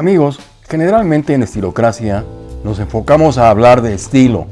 Amigos, generalmente en Estilocracia nos enfocamos a hablar de estilo,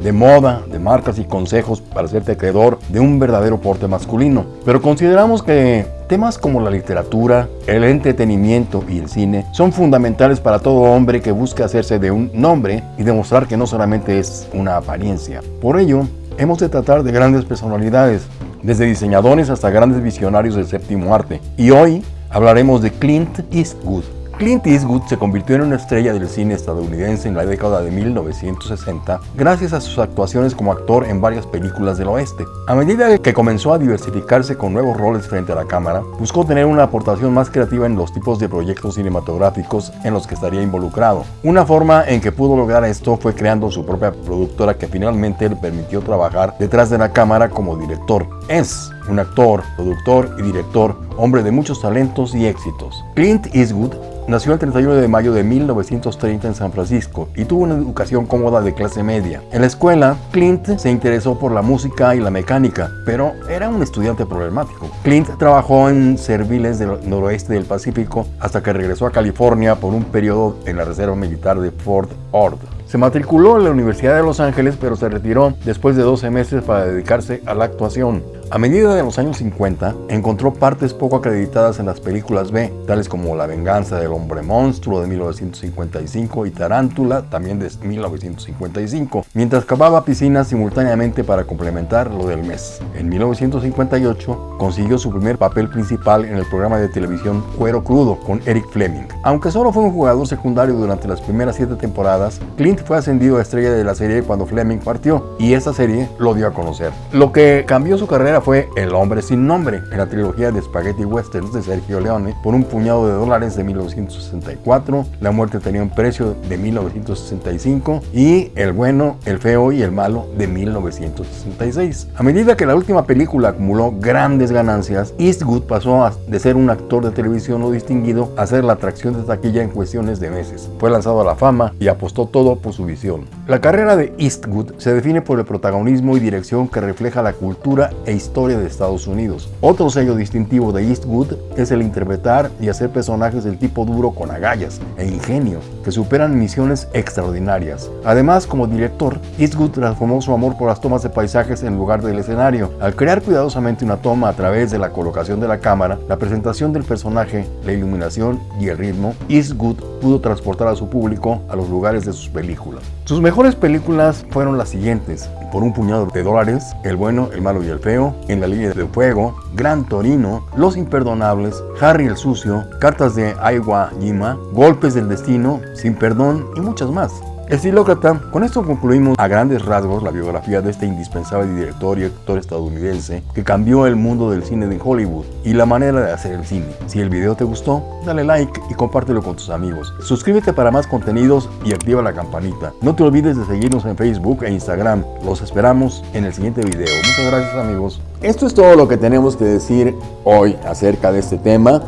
de moda, de marcas y consejos para hacerte acreedor de un verdadero porte masculino. Pero consideramos que temas como la literatura, el entretenimiento y el cine son fundamentales para todo hombre que busque hacerse de un nombre y demostrar que no solamente es una apariencia. Por ello, hemos de tratar de grandes personalidades, desde diseñadores hasta grandes visionarios del séptimo arte. Y hoy hablaremos de Clint Eastwood. Clint Eastwood se convirtió en una estrella del cine estadounidense en la década de 1960 gracias a sus actuaciones como actor en varias películas del oeste. A medida que comenzó a diversificarse con nuevos roles frente a la cámara, buscó tener una aportación más creativa en los tipos de proyectos cinematográficos en los que estaría involucrado. Una forma en que pudo lograr esto fue creando su propia productora que finalmente le permitió trabajar detrás de la cámara como director. Es un actor, productor y director, hombre de muchos talentos y éxitos. Clint Eastwood Nació el 31 de mayo de 1930 en San Francisco y tuvo una educación cómoda de clase media. En la escuela, Clint se interesó por la música y la mecánica, pero era un estudiante problemático. Clint trabajó en serviles del noroeste del Pacífico hasta que regresó a California por un periodo en la Reserva Militar de Fort Ord. Se matriculó en la Universidad de Los Ángeles, pero se retiró después de 12 meses para dedicarse a la actuación. A medida de los años 50, encontró partes poco acreditadas en las películas B, tales como La venganza del hombre monstruo de 1955 y Tarántula, también de 1955, mientras cavaba piscinas simultáneamente para complementar lo del mes. En 1958 consiguió su primer papel principal en el programa de televisión Cuero Crudo con Eric Fleming. Aunque solo fue un jugador secundario durante las primeras siete temporadas, Clint fue ascendido a estrella de la serie cuando Fleming partió y esta serie lo dio a conocer. Lo que cambió su carrera fue El hombre sin nombre, en la trilogía de Spaghetti Westerns de Sergio Leone, por un puñado de dólares de 1964, La muerte tenía un precio de 1965 y El bueno, el feo y el malo de 1966. A medida que la última película acumuló grandes ganancias, Eastwood pasó de ser un actor de televisión no distinguido a ser la atracción de taquilla en cuestiones de meses. Fue lanzado a la fama y apostó todo por su visión. La carrera de Eastwood se define por el protagonismo y dirección que refleja la cultura e historia de Estados Unidos. Otro sello distintivo de Eastwood es el interpretar y hacer personajes del tipo duro con agallas e ingenio que superan misiones extraordinarias. Además, como director, Eastwood transformó su amor por las tomas de paisajes en lugar del escenario. Al crear cuidadosamente una toma a través de la colocación de la cámara, la presentación del personaje, la iluminación y el ritmo, Eastwood pudo transportar a su público a los lugares de sus películas. Sus mejores películas fueron las siguientes, Por un puñado de dólares, El bueno, el malo y el feo, En la línea de fuego, Gran Torino, Los imperdonables, Harry el sucio, Cartas de Aiwa Jima, Golpes del destino, Sin perdón y muchas más. Estilócrata, con esto concluimos a grandes rasgos la biografía de este indispensable director y actor estadounidense que cambió el mundo del cine de Hollywood y la manera de hacer el cine. Si el video te gustó, dale like y compártelo con tus amigos. Suscríbete para más contenidos y activa la campanita. No te olvides de seguirnos en Facebook e Instagram. Los esperamos en el siguiente video. Muchas gracias amigos. Esto es todo lo que tenemos que decir hoy acerca de este tema.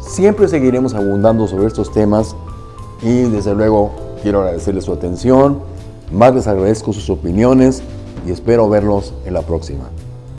Siempre seguiremos abundando sobre estos temas y desde luego Quiero agradecerles su atención, más les agradezco sus opiniones y espero verlos en la próxima.